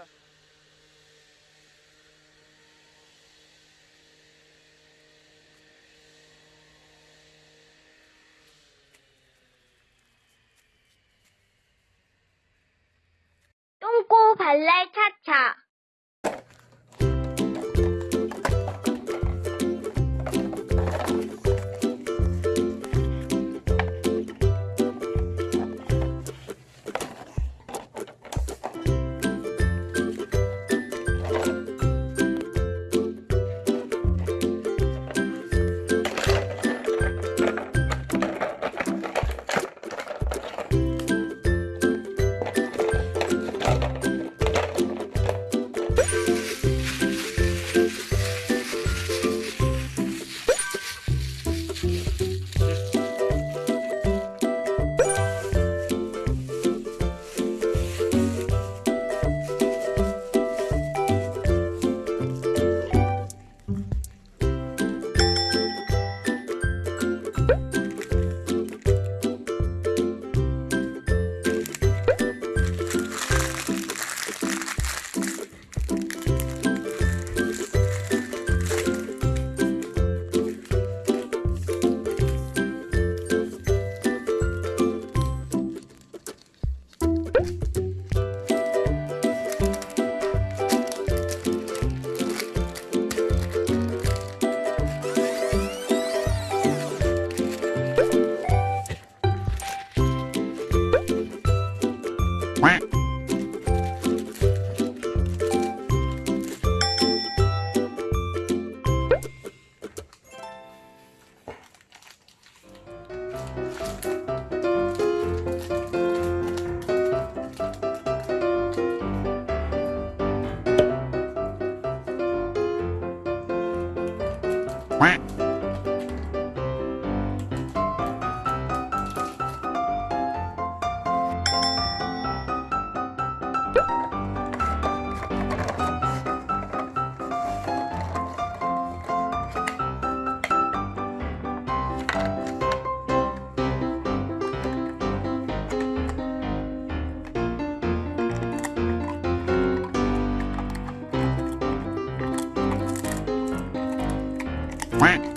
진짜 똥꼬 발랄 차차. Quack quack